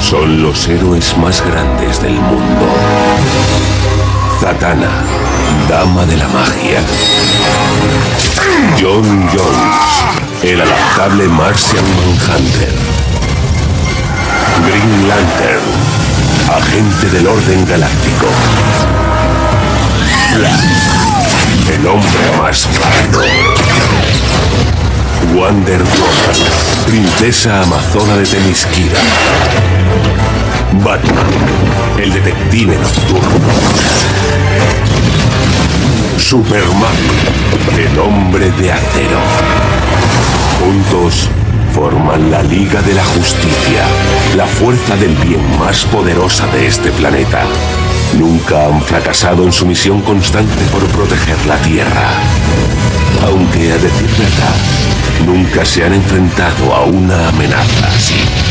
Son los héroes más grandes del mundo. Zatanna, Dama de la Magia. John Jones, el adaptable Martian Manhunter. Green Lantern, agente del orden galáctico. El hombre más rápido. Wonder Woman, princesa amazona de Temisquira. Batman, el detective nocturno. Superman, el hombre de acero. Juntos forman la Liga de la Justicia, la fuerza del bien más poderosa de este planeta. Nunca han fracasado en su misión constante por proteger la Tierra. Aunque, a decir verdad, nunca se han enfrentado a una amenaza así.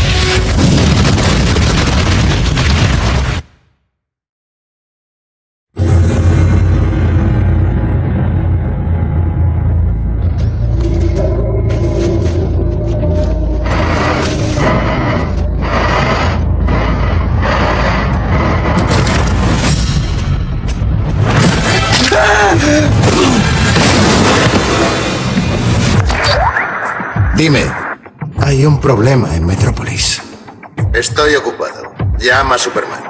Dime, hay un problema en Metrópolis. Estoy ocupado. Llama a Superman.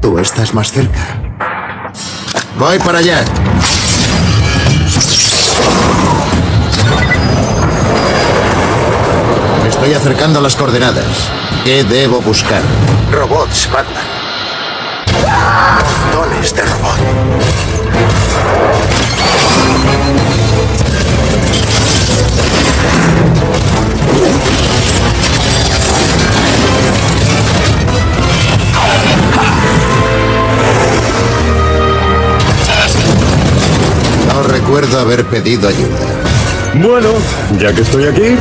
Tú estás más cerca. Voy para allá. Me estoy acercando a las coordenadas. ¿Qué debo buscar? Robots, Batman. Montones de robots. No recuerdo haber pedido ayuda. Bueno, ya que estoy aquí...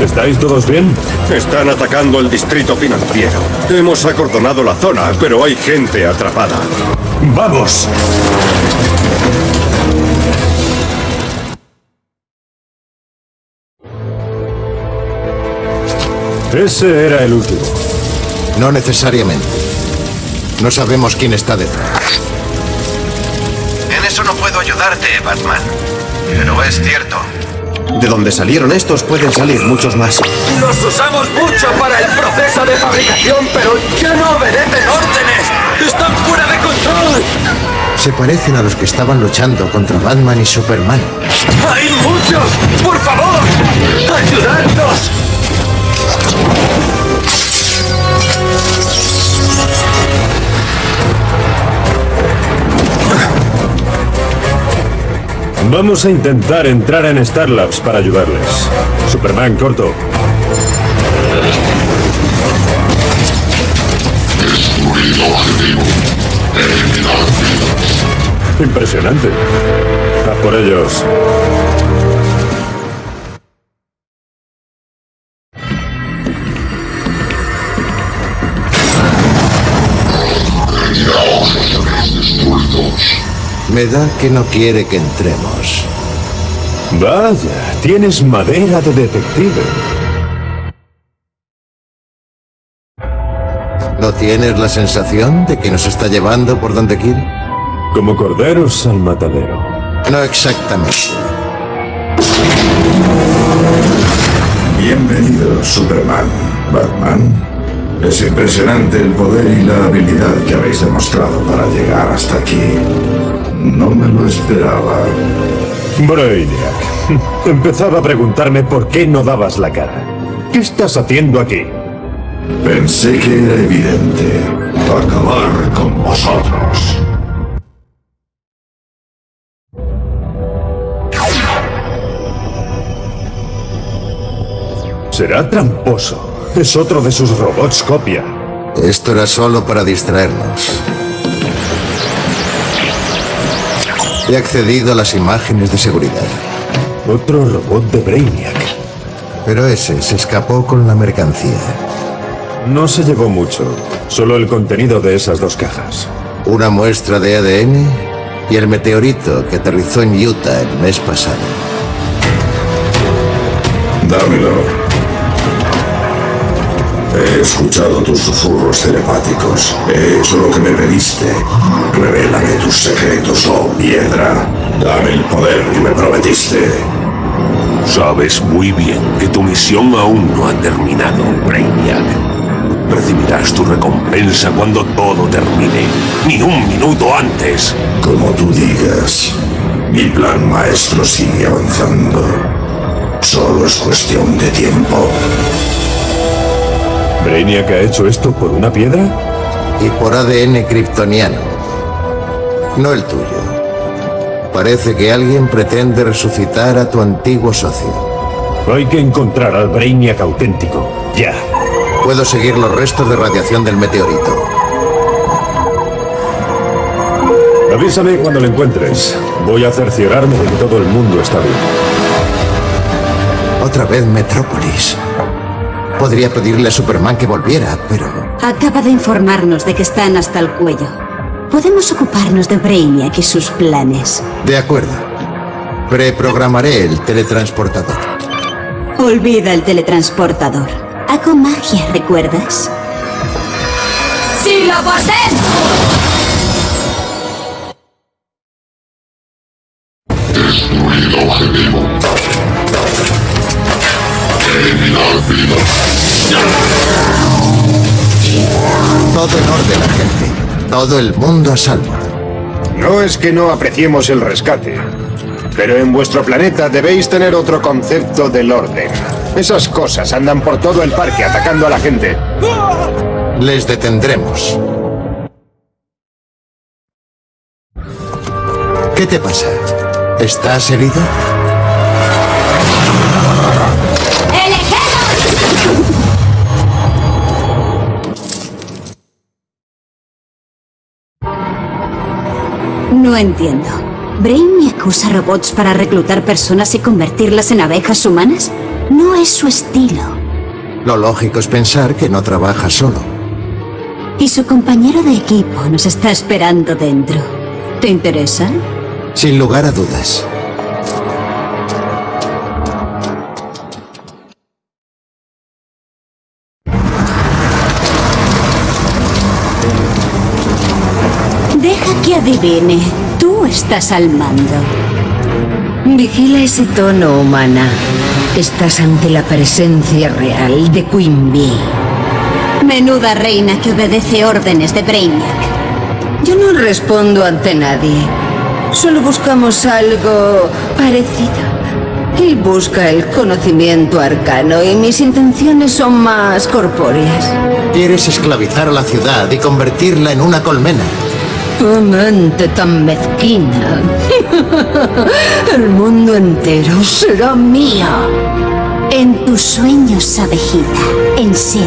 ¿Estáis todos bien? Están atacando el distrito financiero. Hemos acordonado la zona, pero hay gente atrapada. ¡Vamos! Ese era el último. No necesariamente. No sabemos quién está detrás. En eso no puedo ayudarte, Batman. Pero es cierto. De donde salieron estos pueden salir muchos más. Los usamos mucho para el proceso de fabricación, pero ya no obedecen órdenes. Están fuera de control. Se parecen a los que estaban luchando contra Batman y Superman. ¡Hay muchos! ¡Por favor! ¡Ayudadnos! Vamos a intentar entrar en Star Labs para ayudarles. Superman, corto. Objetivo. Eliminar. Impresionante. A por ellos. Me da que no quiere que entremos. Vaya, tienes madera de detective. ¿No tienes la sensación de que nos está llevando por donde quiere? Como corderos al matadero. No exactamente. Bienvenido, Superman. Batman. Es impresionante el poder y la habilidad que habéis demostrado para llegar hasta aquí. No me lo esperaba. Brainiac. Empezaba a preguntarme por qué no dabas la cara. ¿Qué estás haciendo aquí? Pensé que era evidente. Acabar con vosotros. Será tramposo. Es otro de sus robots copia. Esto era solo para distraernos. He accedido a las imágenes de seguridad. Otro robot de Brainiac. Pero ese se escapó con la mercancía. No se llevó mucho, solo el contenido de esas dos cajas. Una muestra de ADN y el meteorito que aterrizó en Utah el mes pasado. Dámelo. He escuchado tus susurros telepáticos. He hecho lo que me pediste. Revélame tus secretos, oh piedra. Dame el poder que me prometiste. Sabes muy bien que tu misión aún no ha terminado, Brainiac. Recibirás tu recompensa cuando todo termine, ni un minuto antes. Como tú digas, mi plan maestro sigue avanzando. Solo es cuestión de tiempo. ¿Brainiac ha hecho esto por una piedra? Y por ADN kryptoniano. No el tuyo. Parece que alguien pretende resucitar a tu antiguo socio. Hay que encontrar al Brainiac auténtico. Ya. Puedo seguir los restos de radiación del meteorito. Avísame cuando lo encuentres. Voy a cerciorarme de que todo el mundo está bien. Otra vez Metrópolis. Podría pedirle a Superman que volviera, pero... Acaba de informarnos de que están hasta el cuello. Podemos ocuparnos de Brainiac y sus planes. De acuerdo. Preprogramaré el teletransportador. Olvida el teletransportador. Hago magia, ¿recuerdas? ¡Sí lo poseen! Todo el mundo a salvo. No es que no apreciemos el rescate, pero en vuestro planeta debéis tener otro concepto del orden. Esas cosas andan por todo el parque atacando a la gente. Les detendremos. ¿Qué te pasa? ¿Estás herido? No entiendo. ¿Brainiac usa robots para reclutar personas y convertirlas en abejas humanas? No es su estilo. Lo lógico es pensar que no trabaja solo. Y su compañero de equipo nos está esperando dentro. ¿Te interesa? Sin lugar a dudas. Adivine. Tú estás al mando. Vigila ese tono, humana. Estás ante la presencia real de Queen Bee. Menuda reina que obedece órdenes de Brainiac. Yo no respondo ante nadie. Solo buscamos algo parecido. Él busca el conocimiento arcano y mis intenciones son más corpóreas. Quieres esclavizar a la ciudad y convertirla en una colmena. ¡Qué mente tan mezquina! El mundo entero será mío. En tus sueños, abejita. En serio.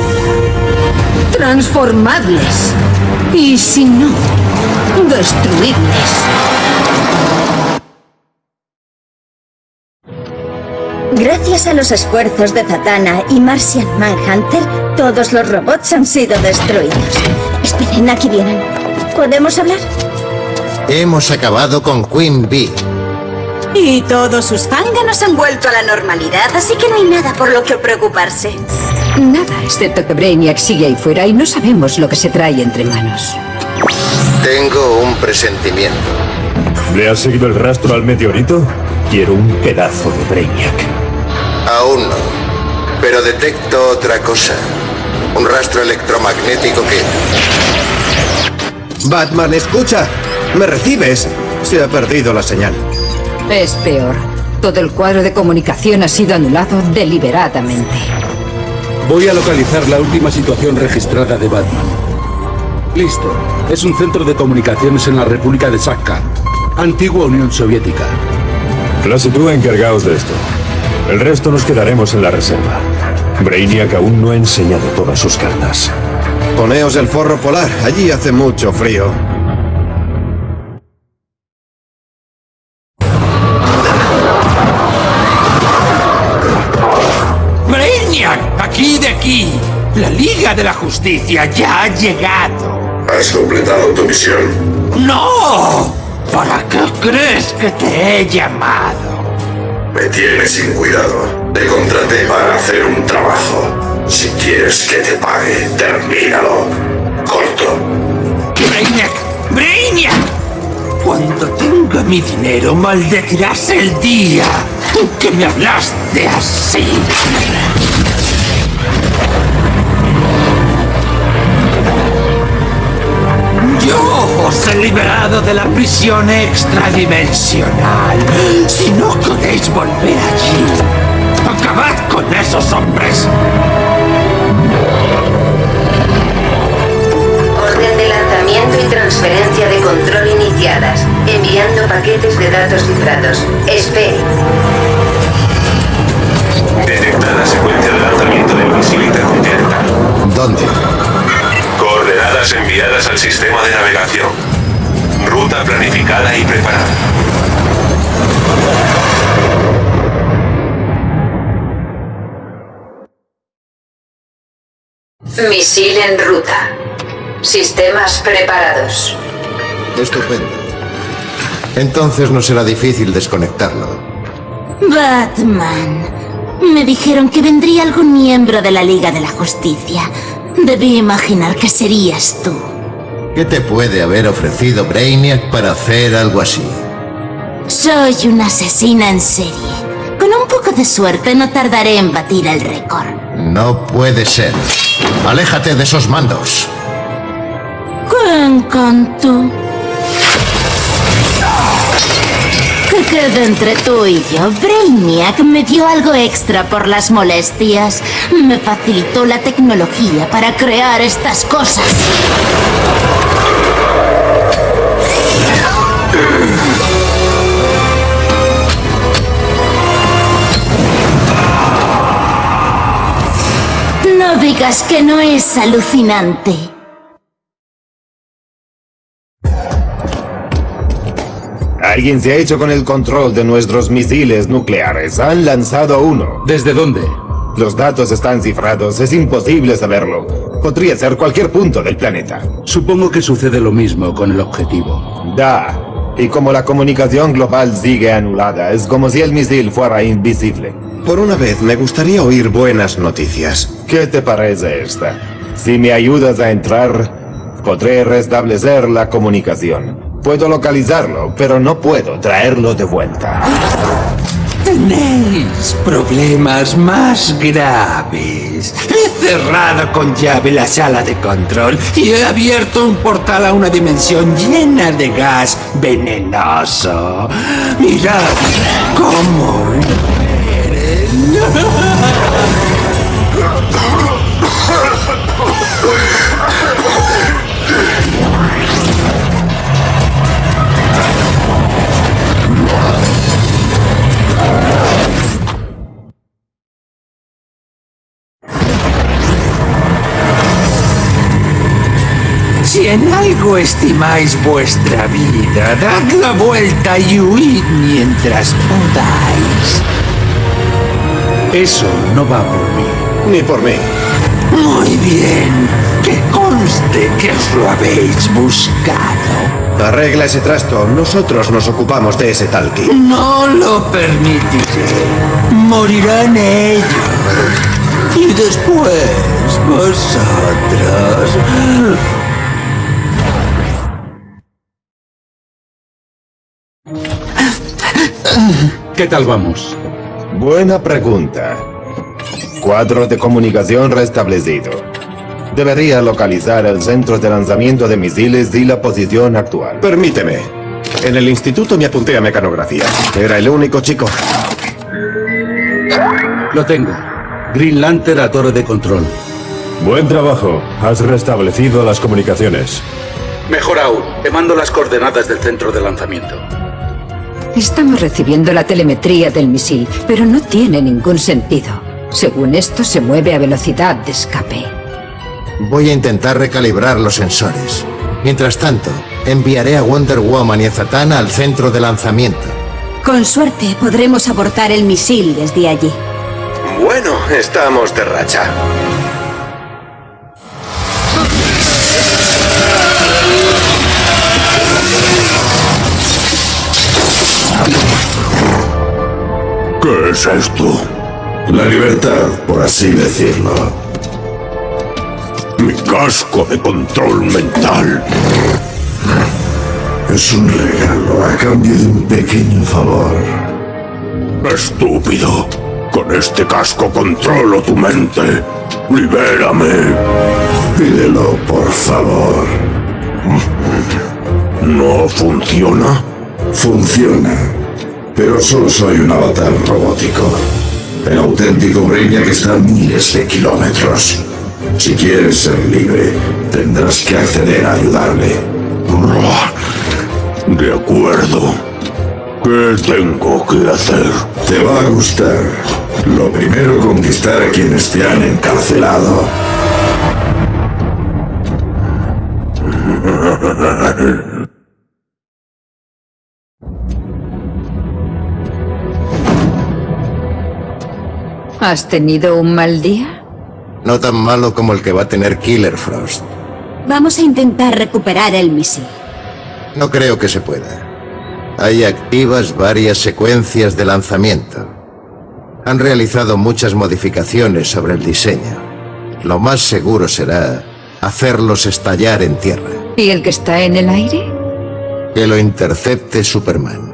Transformadles. Y si no, destruidles. Gracias a los esfuerzos de Zatanna y Martian Manhunter, todos los robots han sido destruidos. Esperen, aquí vienen. ¿Podemos hablar? Hemos acabado con Queen Bee. Y todos sus zánganos han vuelto a la normalidad, así que no hay nada por lo que preocuparse. Nada, excepto que Brainiac sigue ahí fuera y no sabemos lo que se trae entre manos. Tengo un presentimiento. ¿Le has seguido el rastro al meteorito? Quiero un pedazo de Brainiac. Aún no. Pero detecto otra cosa. Un rastro electromagnético que... Batman, escucha. ¿Me recibes? Se ha perdido la señal. Es peor. Todo el cuadro de comunicación ha sido anulado deliberadamente. Voy a localizar la última situación registrada de Batman. Listo. Es un centro de comunicaciones en la República de Sakha, antigua Unión Soviética. Flash y tú encargaos de esto. El resto nos quedaremos en la reserva. Brainiac aún no ha enseñado todas sus cartas. Poneos el forro polar. Allí hace mucho frío. ¡Me La Liga de la Justicia ya ha llegado. ¿Has completado tu misión? ¡No! ¿Para qué crees que te he llamado? Me tienes sin cuidado. Te contraté para hacer un trabajo. Si quieres que te pague, termínalo. Corto. ¡Brainiac! ¡Brainiac! Cuando tenga mi dinero, maldecirás el día en que me hablaste así. Yo os he liberado de la prisión extradimensional. Si no queréis volver allí, acabad con esos hombres. Y transferencia de control iniciadas. Enviando paquetes de datos cifrados. Espere. Detectada secuencia de lanzamiento del misil intercontinental. ¿Dónde? Coordenadas enviadas al sistema de navegación. Ruta planificada y preparada. Misil en ruta. Sistemas preparados. Estupendo. Entonces no será difícil desconectarlo. Batman. Me dijeron que vendría algún miembro de la Liga de la Justicia. Debí imaginar que serías tú. ¿Qué te puede haber ofrecido Brainiac para hacer algo así? Soy una asesina en serie. Con un poco de suerte no tardaré en batir el récord. No puede ser. Aléjate de esos mandos. ¡Qué encanto! Que quede entre tú y yo. Brainiac me dio algo extra por las molestias. Me facilitó la tecnología para crear estas cosas. No digas que no es alucinante. Alguien se ha hecho con el control de nuestros misiles nucleares. Han lanzado uno. ¿Desde dónde? Los datos están cifrados. Es imposible saberlo. Podría ser cualquier punto del planeta. Supongo que sucede lo mismo con el objetivo. Da. Y como la comunicación global sigue anulada, es como si el misil fuera invisible. Por una vez, me gustaría oír buenas noticias. ¿Qué te parece esta? Si me ayudas a entrar, podré restablecer la comunicación. Puedo localizarlo, pero no puedo traerlo de vuelta. Tenéis problemas más graves. He cerrado con llave la sala de control y he abierto un portal a una dimensión llena de gas venenoso. Mirad cómo Si en algo estimáis vuestra vida, dad la vuelta y huid mientras podáis. Eso no va por mí. Ni por mí. Muy bien. Que conste que os lo habéis buscado. Arregla ese trasto. Nosotros nos ocupamos de ese talqui. No lo permitiré. Morirán ellos. Y después vosotros. ¿Qué tal vamos? Buena pregunta. Cuadro de comunicación restablecido. Debería localizar el centro de lanzamiento de misiles y la posición actual. Permíteme. En el instituto me apunté a mecanografía. Era el único chico. Lo tengo. Green Lantern a torre de control. Buen trabajo. Has restablecido las comunicaciones. Mejor aún, te mando las coordenadas del centro de lanzamiento. Estamos recibiendo la telemetría del misil, pero no tiene ningún sentido. Según esto, se mueve a velocidad de escape. Voy a intentar recalibrar los sensores. Mientras tanto, enviaré a Wonder Woman y a Zatanna al centro de lanzamiento. Con suerte podremos abortar el misil desde allí. Bueno, estamos de racha. Es esto? La libertad, por así decirlo. Mi casco de control mental. Es un regalo a cambio de un pequeño favor. Estúpido. Con este casco controlo tu mente. Libérame. Pídelo, por favor. ¿No funciona? Funciona. Pero solo soy un avatar robótico. El auténtico Brainiac está a miles de kilómetros. Si quieres ser libre, tendrás que acceder a ayudarle. De acuerdo. ¿Qué tengo que hacer? Te va a gustar. Lo primero, conquistar a quienes te han encarcelado. ¿Has tenido un mal día? No tan malo como el que va a tener Killer Frost. Vamos a intentar recuperar el misil. No creo que se pueda. Hay activas varias secuencias de lanzamiento. Han realizado muchas modificaciones sobre el diseño. Lo más seguro será hacerlos estallar en tierra. ¿Y el que está en el aire? Que lo intercepte Superman.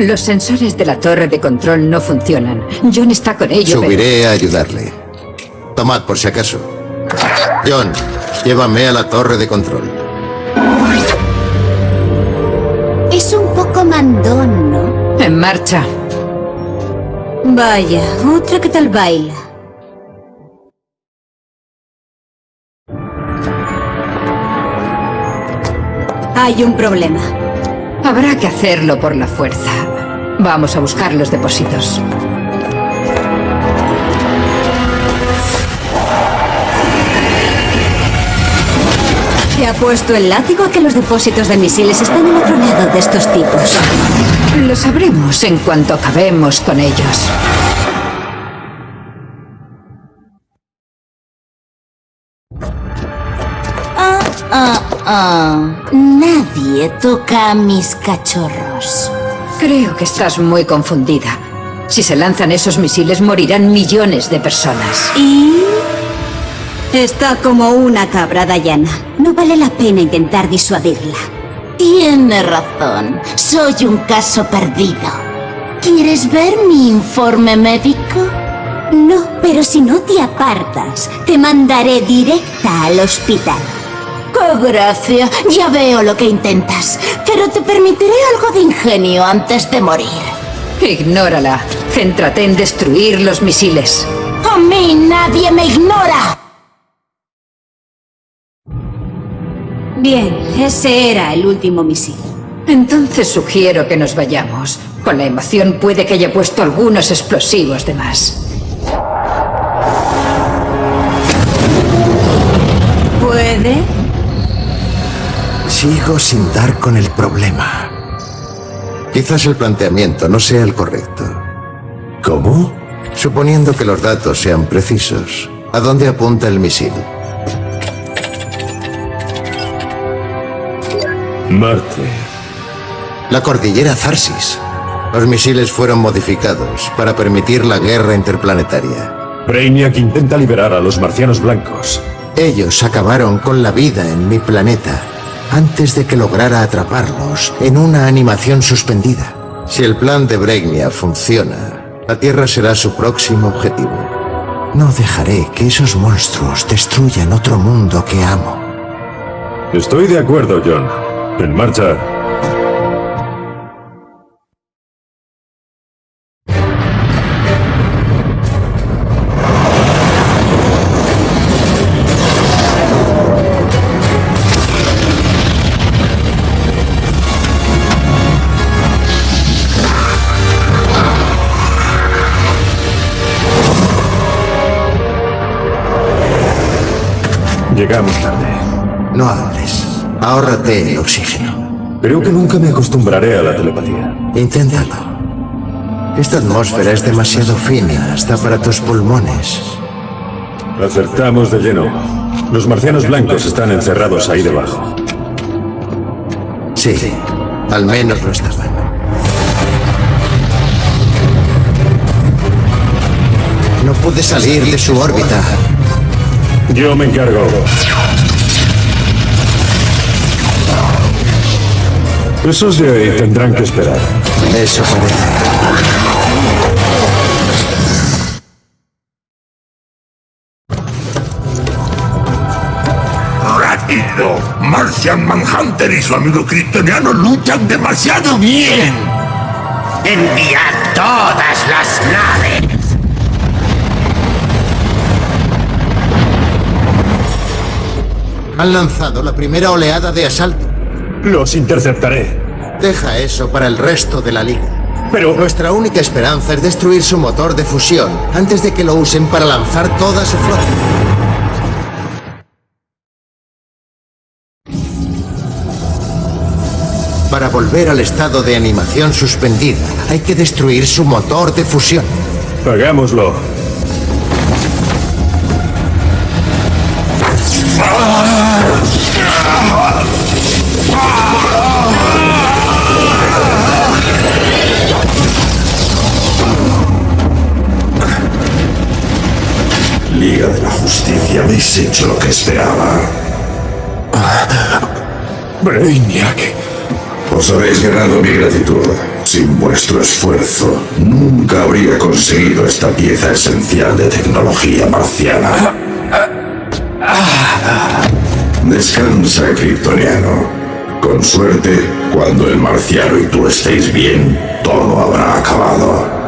Los sensores de la torre de control no funcionan. John está con ellos. Subiré a ayudarle. Tomad por si acaso. John, llévame a la torre de control. Es un poco mandón, ¿no? En marcha. Vaya, otra que tal baila. Hay un problema. Habrá que hacerlo por la fuerza. Vamos a buscar los depósitos. Te ha puesto el látigo a que los depósitos de misiles están al otro lado de estos tipos. Lo sabremos en cuanto acabemos con ellos. Ah. Nadie toca a mis cachorros. Creo que estás muy confundida. Si se lanzan esos misiles morirán millones de personas. ¿Y? Está como una cabra, Diana. No vale la pena intentar disuadirla. Tiene razón. Soy un caso perdido. ¿Quieres ver mi informe médico? No, pero si no te apartas, te mandaré directa al hospital. ¡Qué gracia! Ya veo lo que intentas. Pero te permitiré algo de ingenio antes de morir. Ignórala. Céntrate en destruir los misiles. ¡A mí nadie me ignora! Bien, ese era el último misil. Entonces sugiero que nos vayamos. Con la emoción puede que haya puesto algunos explosivos de más. ¿Puede? Sigo sin dar con el problema. Quizás el planteamiento no sea el correcto. ¿Cómo? Suponiendo que los datos sean precisos, ¿a dónde apunta el misil? Marte. La cordillera Zarsis. Los misiles fueron modificados para permitir la guerra interplanetaria. Brainiac intenta liberar a los marcianos blancos. Ellos acabaron con la vida en mi planeta antes de que lograra atraparlos en una animación suspendida. Si el plan de Brainiac funciona, la Tierra será su próximo objetivo. No dejaré que esos monstruos destruyan otro mundo que amo. Estoy de acuerdo, John. En marcha. Llegamos tarde. No hables. Ahórrate el oxígeno. Creo que nunca me acostumbraré a la telepatía. Inténtalo. Esta atmósfera es demasiado fina hasta para tus pulmones. Acertamos de lleno. Los marcianos blancos están encerrados ahí debajo. Sí, al menos lo estaban. No pude salir de su órbita. Yo me encargo. Esos de ahí tendrán que esperar. Eso parece. Rápido. Martian Manhunter y su amigo kryptoniano luchan demasiado bien. Enviad todas las naves. Han lanzado la primera oleada de asalto. Los interceptaré. Deja eso para el resto de la liga. Pero... Nuestra única esperanza es destruir su motor de fusión antes de que lo usen para lanzar toda su flota. Para volver al estado de animación suspendida, hay que destruir su motor de fusión. Hagámoslo. Liga de la Justicia, habéis hecho lo que esperaba. Brainiac. Os habéis ganado mi gratitud. Sin vuestro esfuerzo, nunca habría conseguido esta pieza esencial de tecnología marciana. Descansa, Kryptoniano. Con suerte, cuando el marciano y tú estéis bien, todo habrá acabado.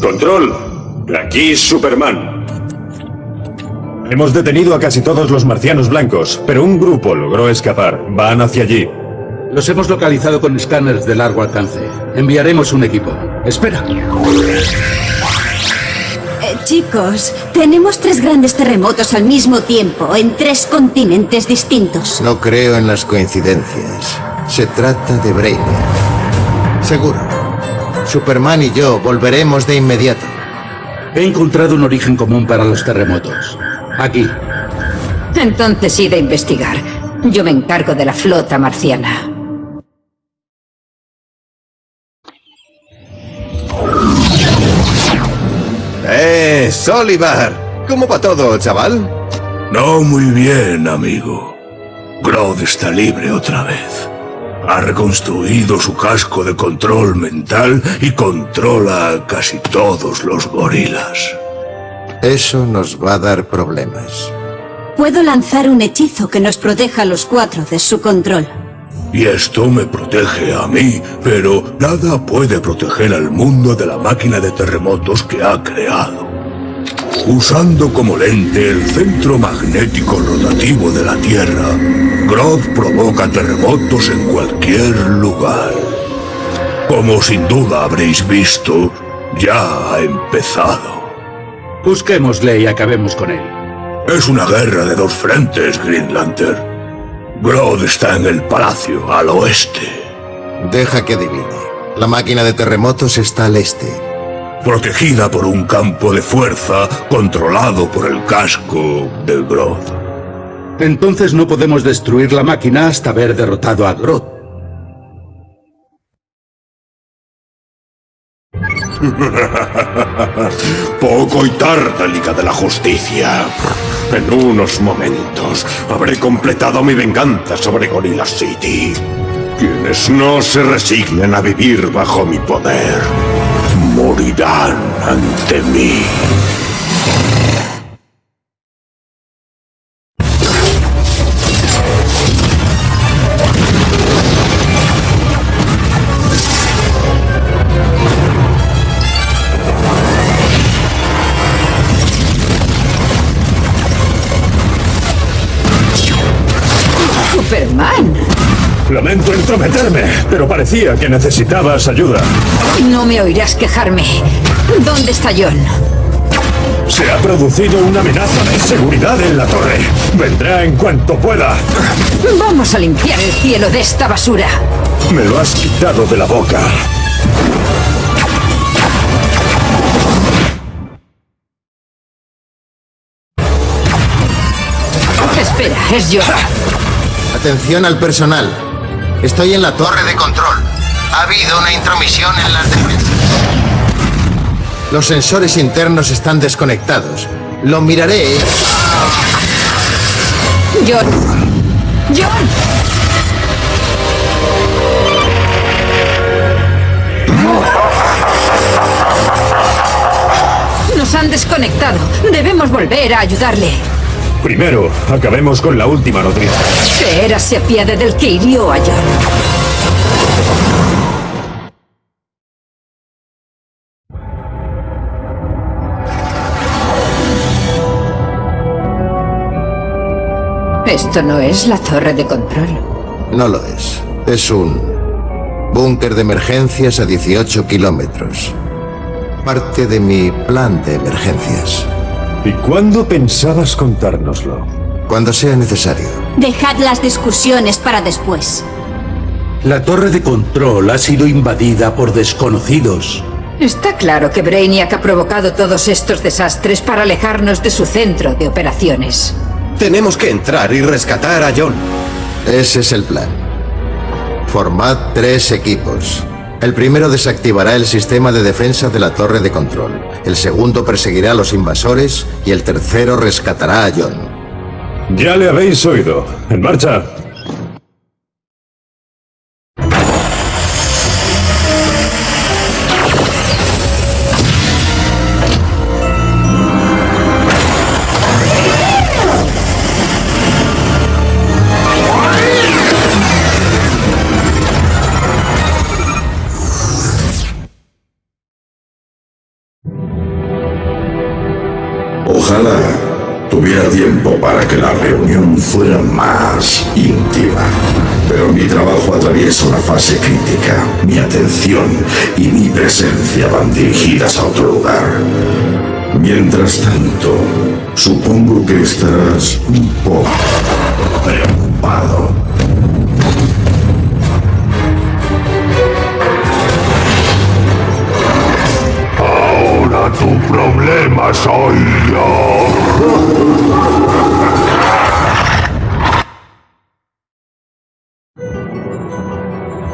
Control. Aquí Superman. Hemos detenido a casi todos los marcianos blancos, pero un grupo logró escapar. Van hacia allí. Los hemos localizado con escáneres de largo alcance. Enviaremos un equipo. Espera. Eh, chicos, tenemos tres grandes terremotos al mismo tiempo, en tres continentes distintos. No creo en las coincidencias. Se trata de Brainiac. Seguro. Superman y yo volveremos de inmediato. He encontrado un origen común para los terremotos. Aquí. Entonces id a investigar. Yo me encargo de la flota marciana. ¡Eh, Solivar! ¿Cómo va todo, chaval? No muy bien, amigo. Grodd está libre otra vez. Ha reconstruido su casco de control mental y controla a casi todos los gorilas. Eso nos va a dar problemas. Puedo lanzar un hechizo que nos proteja a los cuatro de su control. Y esto me protege a mí, pero nada puede proteger al mundo de la máquina de terremotos que ha creado. Usando como lente el centro magnético rotativo de la Tierra, Grodd provoca terremotos en cualquier lugar. Como sin duda habréis visto, ya ha empezado. Busquémosle y acabemos con él. Es una guerra de dos frentes, Green Lantern. Grodd está en el palacio, al oeste. Deja que adivine. La máquina de terremotos está al este. Protegida por un campo de fuerza controlado por el casco de Grodd. Entonces no podemos destruir la máquina hasta haber derrotado a Grodd. Poco y tarde, Liga de la Justicia. En unos momentos habré completado mi venganza sobre Gorilla City. Quienes no se resignen a vivir bajo mi poder, morirán ante mí. Entrometerme, pero parecía que necesitabas ayuda. No me oirás quejarme. ¿Dónde está John? Se ha producido una amenaza de seguridad en la torre. Vendrá en cuanto pueda. Vamos a limpiar el cielo de esta basura. Me lo has quitado de la boca. Espera, es John. Atención al personal. Estoy en la torre de control. Ha habido una intromisión en las defensas. Los sensores internos están desconectados. Lo miraré. John. John. Nos han desconectado. Debemos volver a ayudarle. Primero, acabemos con la última noticia. Que Era se apiade del que hirió a. Esto no es la torre de control. No lo es. Es un búnker de emergencias a 18 kilómetros. Parte de mi plan de emergencias. ¿Y cuándo pensabas contárnoslo? Cuando sea necesario. Dejad las discusiones para después. La torre de control ha sido invadida por desconocidos. Está claro que Brainiac ha provocado todos estos desastres para alejarnos de su centro de operaciones. Tenemos que entrar y rescatar a John. Ese es el plan. Formad tres equipos. El primero desactivará el sistema de defensa de la torre de control. El segundo perseguirá a los invasores y el tercero rescatará a John. Ya le habéis oído. En marcha. Dirigidas a otro lugar. Mientras tanto, supongo que estarás un poco preocupado. Ahora tu problema soy yo.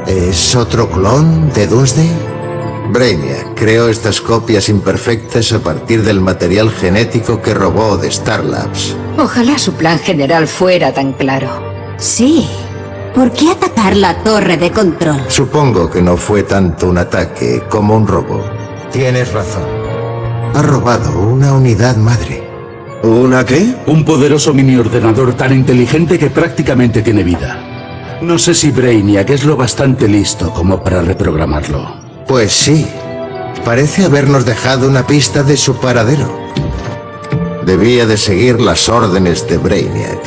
¿Es otro clon de Doomsday? Brainiac creó estas copias imperfectas a partir del material genético que robó de Star Labs. Ojalá su plan general fuera tan claro. Sí. ¿Por qué atacar la torre de control? Supongo que no fue tanto un ataque como un robo. Tienes razón. Ha robado una unidad madre. ¿Una qué? Un poderoso mini ordenador tan inteligente que prácticamente tiene vida. No sé si Brainiac es lo bastante listo como para reprogramarlo. Pues sí. Parece habernos dejado una pista de su paradero. Debía de seguir las órdenes de Brainiac,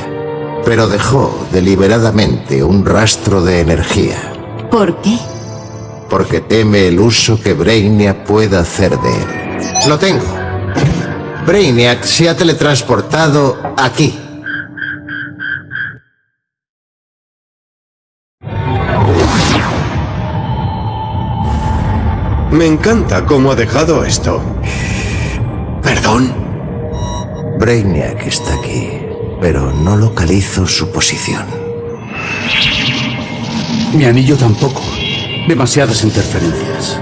pero dejó deliberadamente un rastro de energía, ¿Por qué? porque teme el uso que Brainiac pueda hacer de él. Lo tengo. Brainiac se ha teletransportado aquí. Me encanta cómo ha dejado esto. ¿Perdón? Brainiac está aquí, pero no localizo su posición. Mi anillo tampoco. Demasiadas interferencias.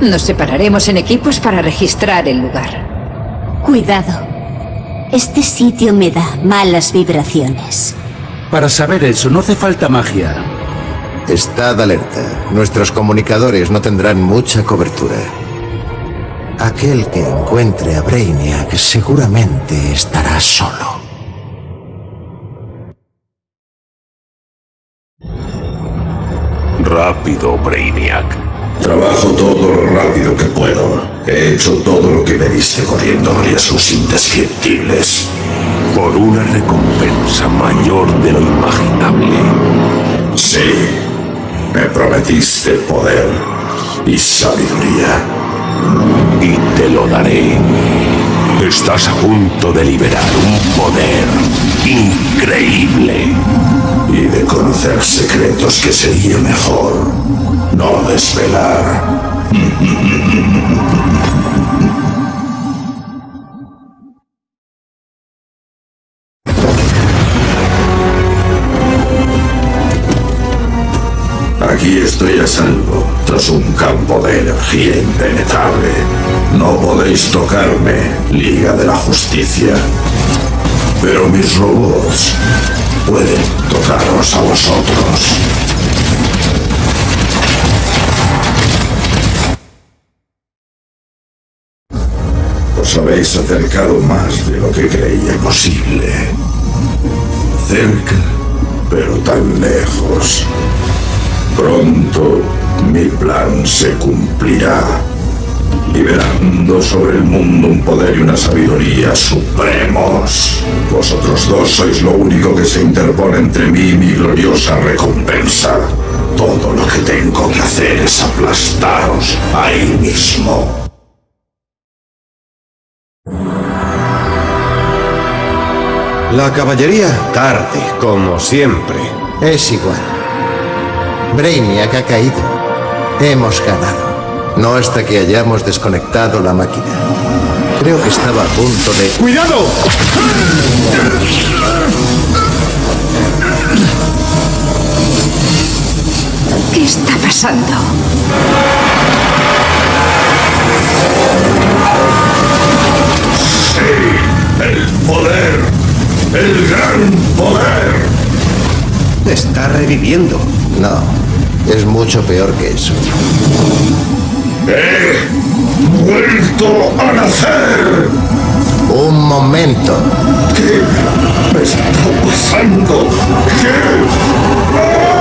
Nos separaremos en equipos para registrar el lugar. Cuidado. Este sitio me da malas vibraciones. Para saber eso no hace falta magia. Estad alerta. Nuestros comunicadores no tendrán mucha cobertura. Aquel que encuentre a Brainiac seguramente estará solo. Rápido, Brainiac. Trabajo todo lo rápido que puedo. He hecho todo lo que me diste corriendo riesgos indescriptibles. Por una recompensa mayor de lo imaginable. Sí, me prometiste poder y sabiduría. Y te lo daré. Estás a punto de liberar un poder increíble. Y de conocer secretos que sería mejor no desvelar. Salvo. un campo de energía impenetrable. No podéis tocarme, Liga de la Justicia. Pero mis robots pueden tocaros a vosotros. Os habéis acercado más de lo que creía posible. Cerca, pero tan lejos. Pronto mi plan se cumplirá, liberando sobre el mundo un poder y una sabiduría supremos. Vosotros dos sois lo único que se interpone entre mí y mi gloriosa recompensa. Todo lo que tengo que hacer es aplastaros ahí mismo. La caballería tarde, como siempre. Es igual. Brainiac ha caído. Hemos ganado. No hasta que hayamos desconectado la máquina. Creo que estaba a punto de... ¡Cuidado! ¿Qué está pasando? Sí, el poder. El gran poder. Está reviviendo. No, es mucho peor que eso. He vuelto a nacer. Un momento. ¿Qué me está pasando? ¿Qué? Brainiac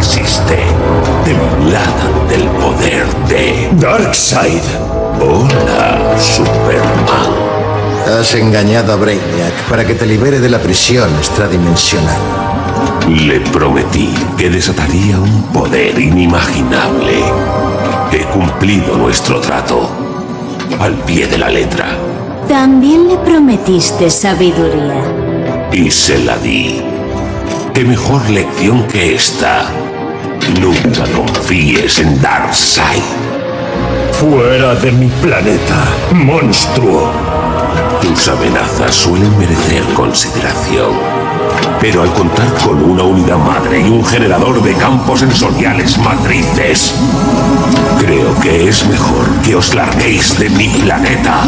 existe. Temblada del poder de... Darkseid. Hola, Superman. Has engañado a Brainiac para que te libere de la prisión extradimensional. Le prometí que desataría un poder inimaginable. He cumplido nuestro trato. Al pie de la letra. También le prometiste sabiduría. Y se la di. ¿Qué mejor lección que esta? Nunca confíes en Darkseid. Fuera de mi planeta, monstruo. Tus amenazas suelen merecer consideración. Pero al contar con una unidad madre y un generador de campos sensoriales matrices, creo que es mejor que os larguéis de mi planeta.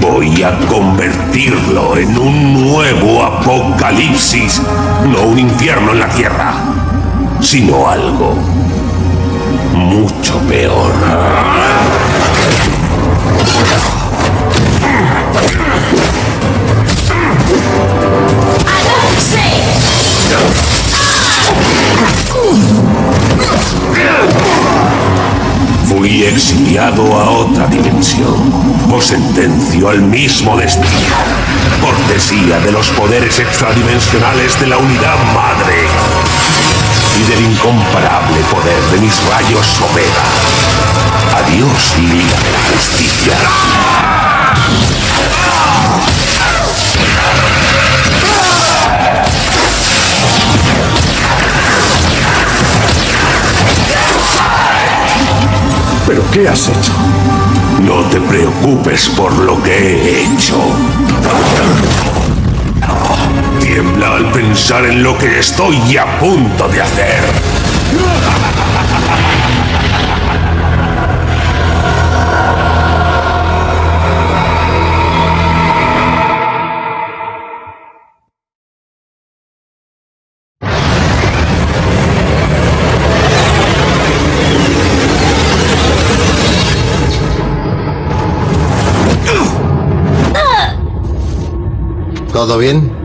Voy a convertirlo en un nuevo apocalipsis, no un infierno en la Tierra, sino algo mucho peor. Fui exiliado a otra dimensión. Os sentencio al mismo destino. Cortesía de los poderes extradimensionales de la unidad madre. Y del incomparable poder de mis rayos Omega. Adiós, Liga de la Justicia. ¿Pero qué has hecho? No te preocupes por lo que he hecho. Tiembla al pensar en lo que estoy a punto de hacer. ¿Todo bien?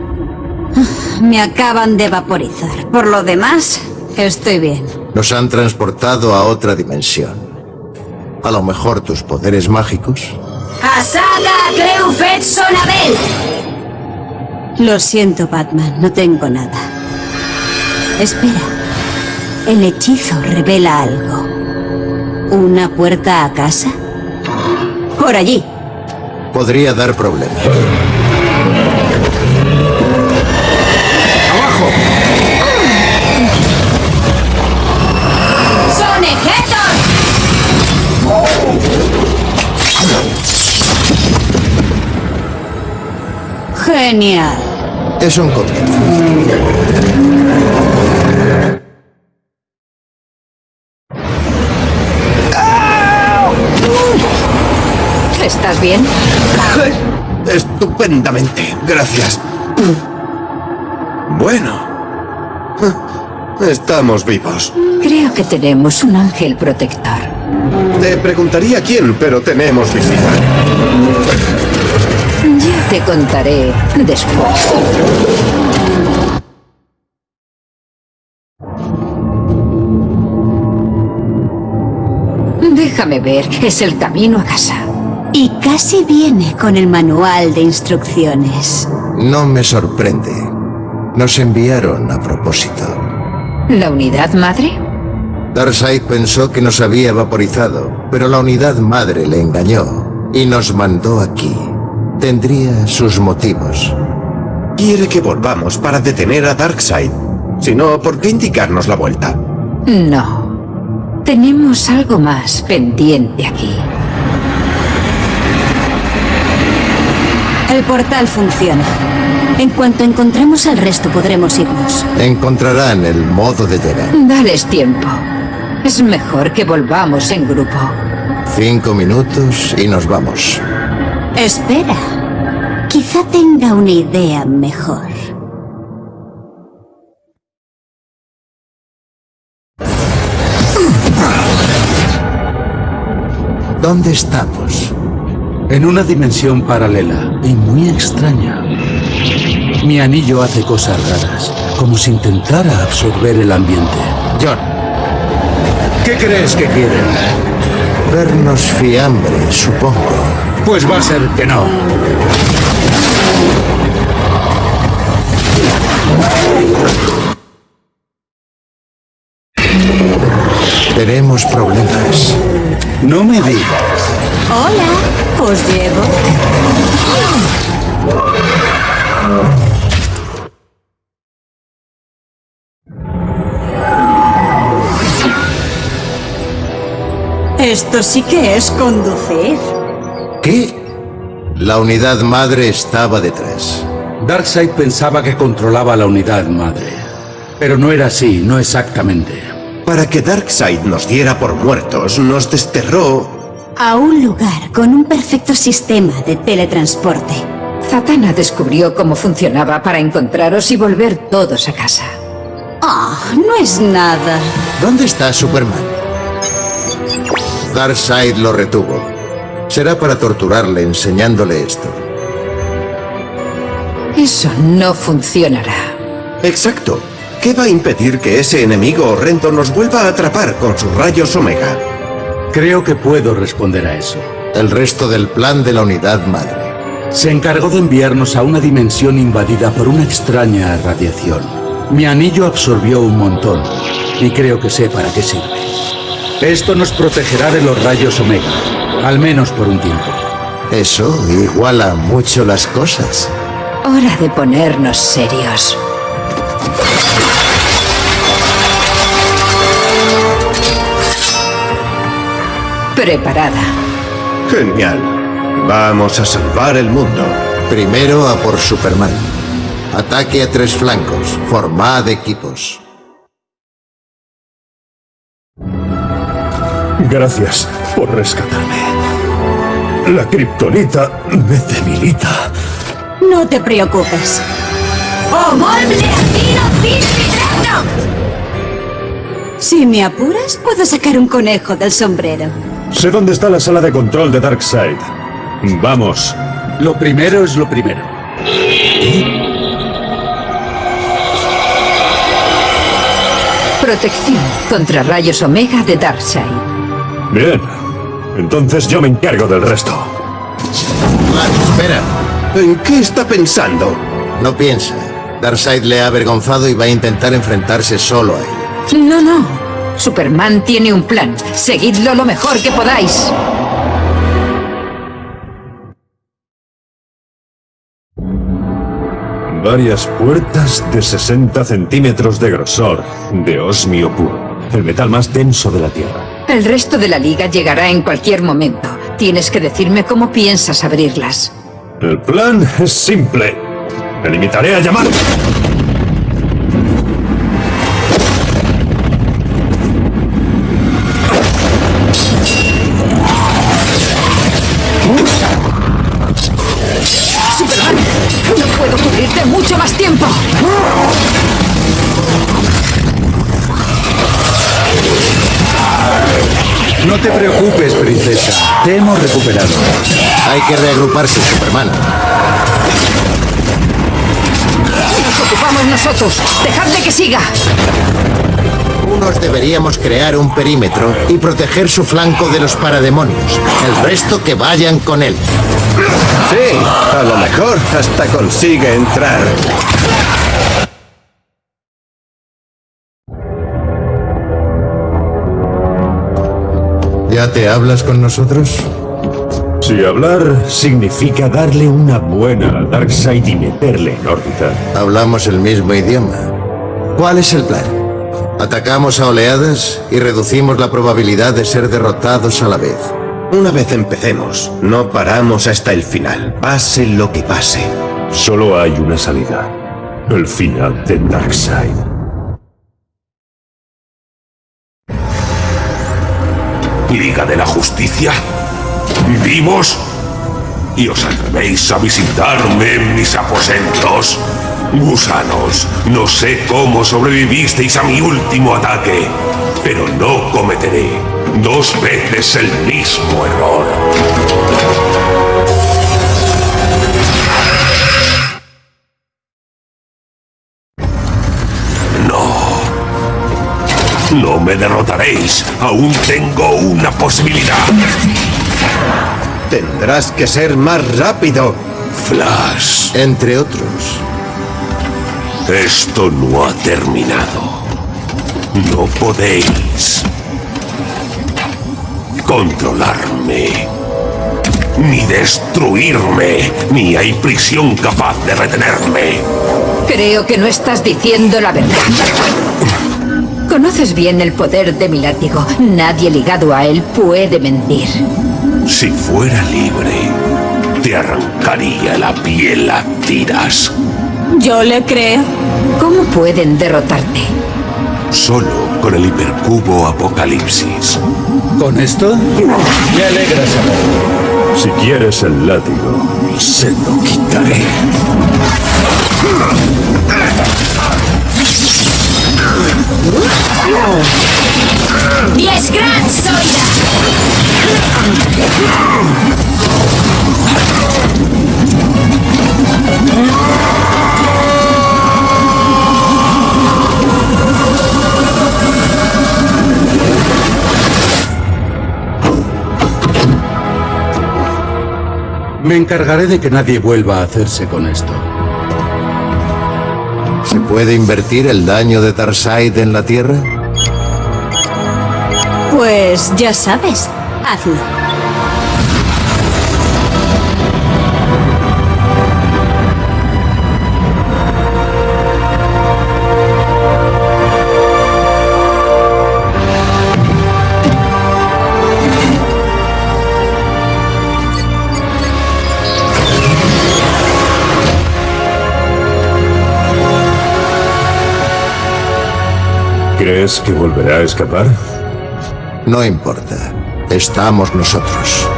Me acaban de vaporizar. Por lo demás, estoy bien. Nos han transportado a otra dimensión. A lo mejor tus poderes mágicos. ¡Asaga Cleufet Sonabel! Lo siento, Batman, no tengo nada. Espera. El hechizo revela algo. ¿Una puerta a casa? Por allí. Podría dar problemas. Genial. Es un comienzo. ¿Estás bien? Estupendamente, gracias. Bueno. Estamos vivos. Creo que tenemos un ángel protector. Te preguntaría quién, pero tenemos visita. Te contaré después. Déjame ver, es el camino a casa. Y casi viene con el manual de instrucciones. No me sorprende. Nos enviaron a propósito. ¿La unidad madre? Darkseid pensó que nos había vaporizado, pero la unidad madre le engañó y nos mandó aquí. Tendría sus motivos. Quiere que volvamos para detener a Darkseid. Si no, ¿por qué indicarnos la vuelta? No. Tenemos algo más pendiente aquí. El portal funciona. En cuanto encontremos al resto podremos irnos. Encontrarán el modo de llegar. Dales tiempo. Es mejor que volvamos en grupo. Cinco minutos y nos vamos. Espera. Quizá tenga una idea mejor. ¿Dónde estamos? En una dimensión paralela y muy extraña. Mi anillo hace cosas raras, como si intentara absorber el ambiente. John. ¿Qué crees que quieren? Vernos fiambre, supongo. Pues va a ser que no. Tenemos problemas. No me digas. Hola, os llevo. Esto sí que es conducir. ¿Qué? La unidad madre estaba detrás. Darkseid pensaba que controlaba la unidad madre. Pero no era así, no exactamente. Para que Darkseid nos diera por muertos, nos desterró... A un lugar con un perfecto sistema de teletransporte. Zatanna descubrió cómo funcionaba para encontraros y volver todos a casa. Ah, no es nada. ¿Dónde está Superman? Darkseid lo retuvo. Será para torturarle enseñándole esto. Eso no funcionará. Exacto. ¿Qué va a impedir que ese enemigo horrendo nos vuelva a atrapar con sus rayos Omega? Creo que puedo responder a eso. El resto del plan de la unidad madre. Se encargó de enviarnos a una dimensión invadida por una extraña radiación. Mi anillo absorbió un montón, y creo que sé para qué sirve. Esto nos protegerá de los rayos Omega, al menos por un tiempo. Eso iguala mucho las cosas. Hora de ponernos serios. Preparada. Genial. Vamos a salvar el mundo. Primero a por Superman. Ataque a tres flancos. Formad equipos. Gracias por rescatarme. La kriptonita me debilita. No te preocupes. Si me apuras, puedo sacar un conejo del sombrero. Sé dónde está la sala de control de Darkseid. Vamos. Lo primero es lo primero. Protección contra rayos Omega de Darkseid. Bien. Entonces yo me encargo del resto. espera. ¿En qué está pensando? No piensa. Darkseid le ha avergonzado y va a intentar enfrentarse solo a él. No, no. Superman tiene un plan. Seguidlo lo mejor que podáis. Varias puertas de 60 centímetros de grosor, de osmio puro, el metal más denso de la Tierra. El resto de la liga llegará en cualquier momento. Tienes que decirme cómo piensas abrirlas. El plan es simple. Me limitaré a llamar. Te preocupes, princesa. Te hemos recuperado. Hay que reagruparse, Superman. ¡Nos ocupamos nosotros! ¡Dejadle que siga! Unos deberíamos crear un perímetro y proteger su flanco de los parademonios. El resto que vayan con él. Sí, a lo mejor hasta consigue entrar. ¿Ya te hablas con nosotros? Si hablar significa darle una buena a Darkseid y meterle en órbita. Hablamos el mismo idioma. ¿Cuál es el plan? Atacamos a oleadas y reducimos la probabilidad de ser derrotados a la vez. Una vez empecemos, no paramos hasta el final, pase lo que pase. Solo hay una salida. El final de Darkseid. Liga de la Justicia. ¿Vivos? ¿Y os atrevéis a visitarme en mis aposentos? Gusanos, no sé cómo sobrevivisteis a mi último ataque, pero no cometeré dos veces el mismo error. No me derrotaréis. Aún tengo una posibilidad. Tendrás que ser más rápido. Flash. Entre otros. Esto no ha terminado. No podéis controlarme, ni destruirme, ni hay prisión capaz de retenerme. Creo que no estás diciendo la verdad. Conoces bien el poder de mi látigo. Nadie ligado a él puede mentir. Si fuera libre, te arrancaría la piel a tiras. Yo le creo. ¿Cómo pueden derrotarte? Solo con el hipercubo apocalipsis. ¿Con esto? Me alegra saberlo. Si quieres el látigo, se lo quitaré. ¡Diez Gran Zoida! Me encargaré de que nadie vuelva a hacerse con esto. ¿Se puede invertir el daño de Darkseid en la Tierra? Pues ya sabes, hazlo. ¿Crees que volverá a escapar? No importa. Estamos nosotros.